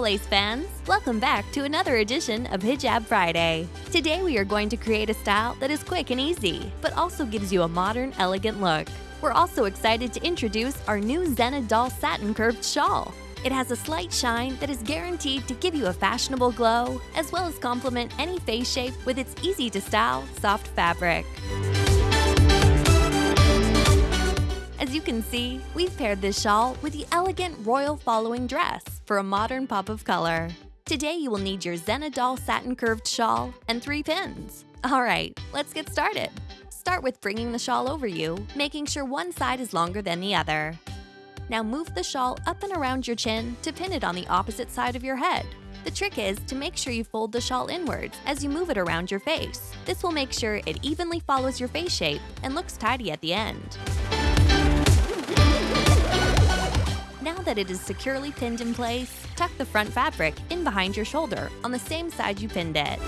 Lace fans! Welcome back to another edition of Hijab Friday. Today we are going to create a style that is quick and easy, but also gives you a modern, elegant look. We're also excited to introduce our new Zena Doll Satin Curved Shawl. It has a slight shine that is guaranteed to give you a fashionable glow, as well as complement any face shape with its easy-to-style, soft fabric. Can see, we've paired this shawl with the elegant royal following dress for a modern pop of color. Today you will need your Zena Doll satin curved shawl and three pins. Alright, let's get started. Start with bringing the shawl over you, making sure one side is longer than the other. Now move the shawl up and around your chin to pin it on the opposite side of your head. The trick is to make sure you fold the shawl inwards as you move it around your face. This will make sure it evenly follows your face shape and looks tidy at the end. Now that it is securely pinned in place, tuck the front fabric in behind your shoulder on the same side you pinned it.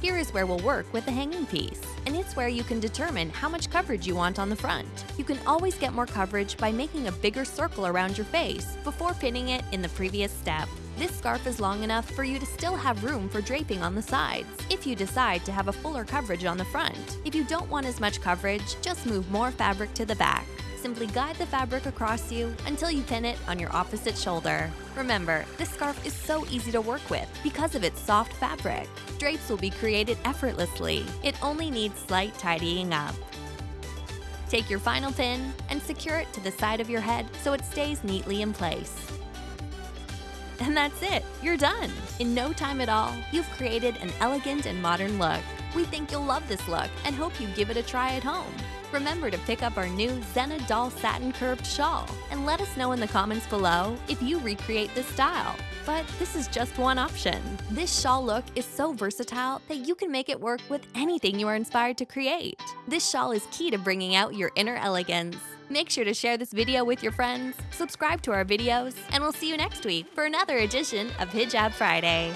Here is where we'll work with the hanging piece, and it's where you can determine how much coverage you want on the front. You can always get more coverage by making a bigger circle around your face before pinning it in the previous step. This scarf is long enough for you to still have room for draping on the sides, if you decide to have a fuller coverage on the front. If you don't want as much coverage, just move more fabric to the back. Simply guide the fabric across you until you pin it on your opposite shoulder. Remember, this scarf is so easy to work with because of its soft fabric. Drapes will be created effortlessly. It only needs slight tidying up. Take your final pin and secure it to the side of your head so it stays neatly in place. And that's it, you're done! In no time at all, you've created an elegant and modern look. We think you'll love this look and hope you give it a try at home. Remember to pick up our new Zena Doll Satin Curved Shawl and let us know in the comments below if you recreate this style. But this is just one option. This shawl look is so versatile that you can make it work with anything you are inspired to create. This shawl is key to bringing out your inner elegance. Make sure to share this video with your friends, subscribe to our videos, and we'll see you next week for another edition of Hijab Friday.